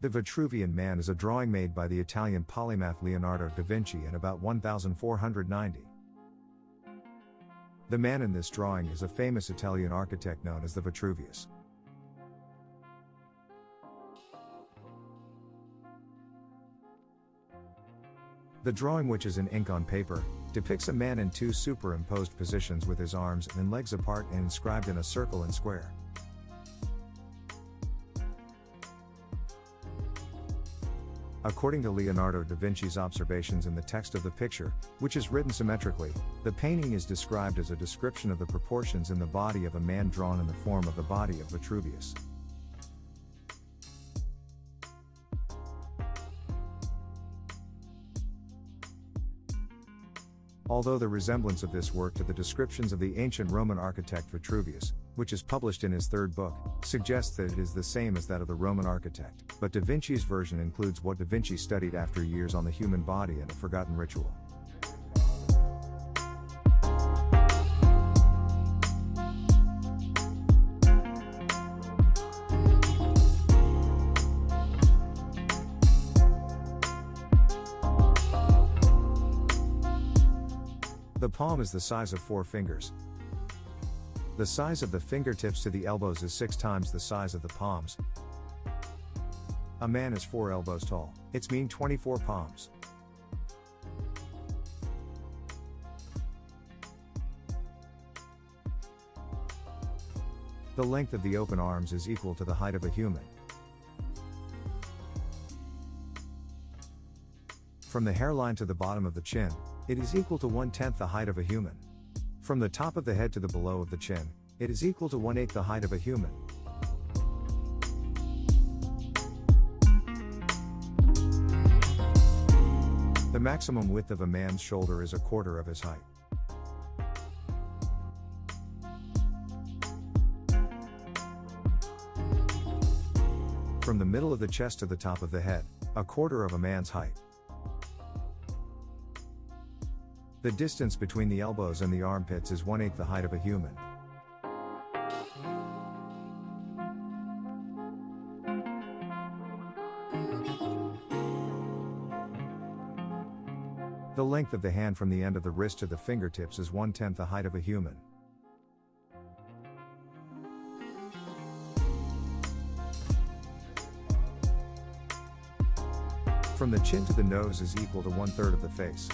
The Vitruvian Man is a drawing made by the Italian polymath Leonardo da Vinci in about 1490. The man in this drawing is a famous Italian architect known as the Vitruvius. The drawing, which is in ink on paper, depicts a man in two superimposed positions with his arms and legs apart and inscribed in a circle and square. According to Leonardo da Vinci's observations in the text of the picture, which is written symmetrically, the painting is described as a description of the proportions in the body of a man drawn in the form of the body of Vitruvius. Although the resemblance of this work to the descriptions of the ancient Roman architect Vitruvius, which is published in his third book, suggests that it is the same as that of the Roman architect, but Da Vinci's version includes what Da Vinci studied after years on the human body and a forgotten ritual. The palm is the size of four fingers. The size of the fingertips to the elbows is six times the size of the palms. A man is four elbows tall, it's mean 24 palms. The length of the open arms is equal to the height of a human. From the hairline to the bottom of the chin, it is equal to one tenth the height of a human. From the top of the head to the below of the chin, it is equal to one eighth the height of a human. The maximum width of a man's shoulder is a quarter of his height. From the middle of the chest to the top of the head, a quarter of a man's height. The distance between the elbows and the armpits is one eighth the height of a human. The length of the hand from the end of the wrist to the fingertips is one tenth the height of a human. From the chin to the nose is equal to one third of the face.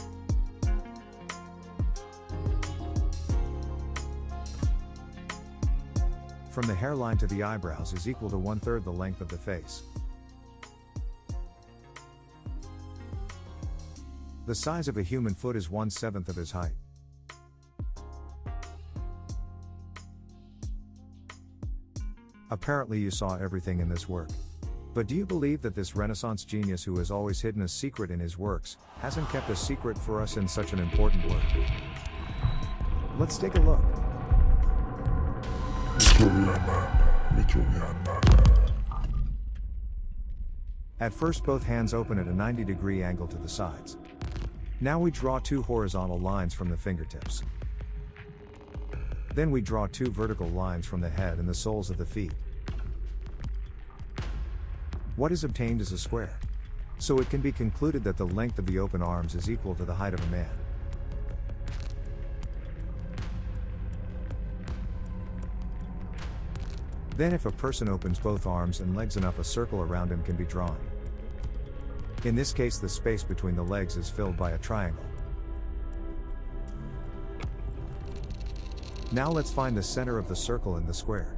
From the hairline to the eyebrows is equal to one third the length of the face. The size of a human foot is one seventh of his height. Apparently, you saw everything in this work. But do you believe that this Renaissance genius who has always hidden a secret in his works, hasn't kept a secret for us in such an important work? Let's take a look. At first both hands open at a 90 degree angle to the sides. Now we draw two horizontal lines from the fingertips. Then we draw two vertical lines from the head and the soles of the feet. What is obtained is a square. So it can be concluded that the length of the open arms is equal to the height of a man. Then if a person opens both arms and legs enough a circle around him can be drawn. In this case the space between the legs is filled by a triangle. Now let's find the center of the circle in the square.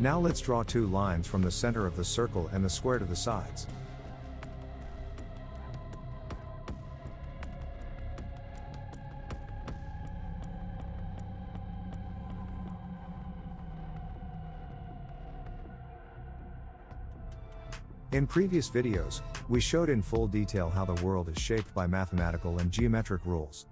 Now let's draw two lines from the center of the circle and the square to the sides. In previous videos, we showed in full detail how the world is shaped by mathematical and geometric rules.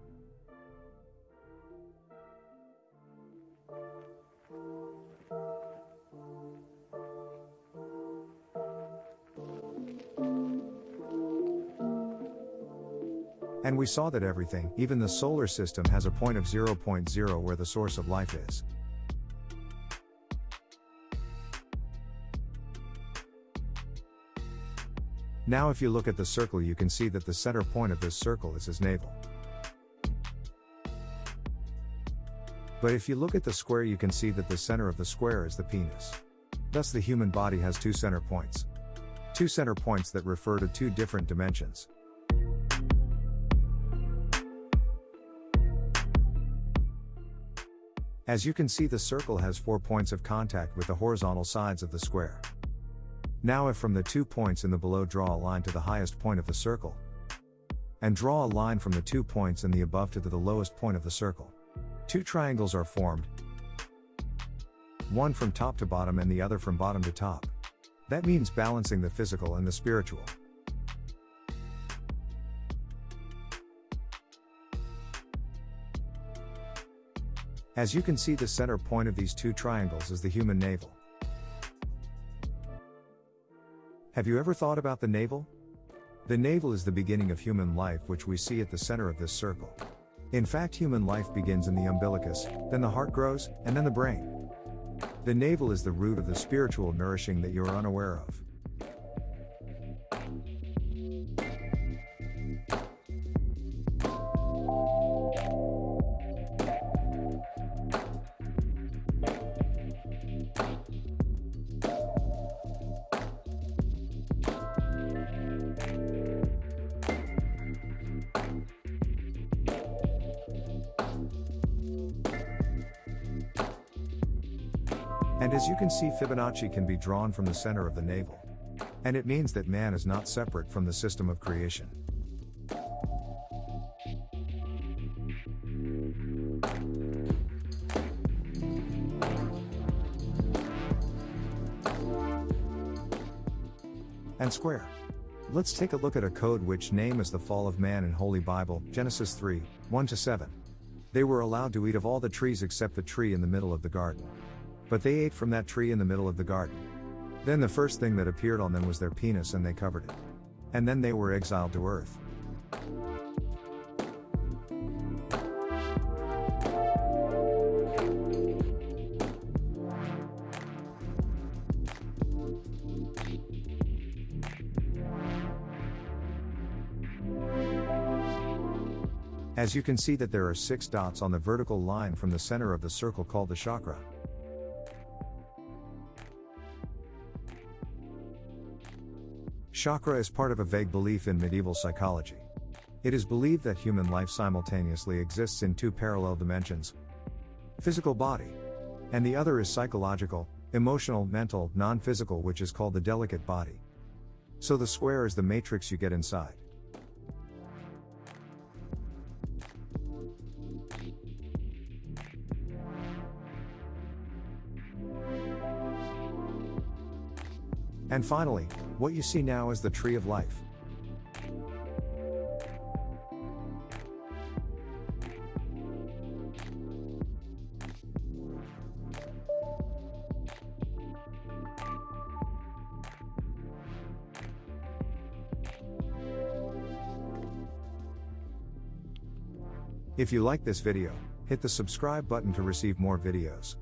And we saw that everything, even the solar system, has a point of 0.0 where the source of life is. Now if you look at the circle you can see that the center point of this circle is his navel. But if you look at the square you can see that the center of the square is the penis. Thus the human body has two center points. Two center points that refer to two different dimensions. As you can see the circle has four points of contact with the horizontal sides of the square. Now if from the two points in the below draw a line to the highest point of the circle, and draw a line from the two points in the above to the lowest point of the circle. Two triangles are formed, one from top to bottom and the other from bottom to top. That means balancing the physical and the spiritual. As you can see the center point of these two triangles is the human navel. Have you ever thought about the navel? The navel is the beginning of human life which we see at the center of this circle. In fact human life begins in the umbilicus, then the heart grows, and then the brain. The navel is the root of the spiritual nourishing that you are unaware of. And as you can see Fibonacci can be drawn from the center of the navel. And it means that man is not separate from the system of creation. And square. Let's take a look at a code which name is the fall of man in Holy Bible, Genesis 3, 1 to 7. They were allowed to eat of all the trees except the tree in the middle of the garden. But they ate from that tree in the middle of the garden. Then the first thing that appeared on them was their penis and they covered it. And then they were exiled to earth. As you can see that there are six dots on the vertical line from the center of the circle called the chakra. Chakra is part of a vague belief in medieval psychology. It is believed that human life simultaneously exists in two parallel dimensions physical body, and the other is psychological, emotional, mental, non physical, which is called the delicate body. So the square is the matrix you get inside. And finally, what you see now is the tree of life. If you like this video, hit the subscribe button to receive more videos.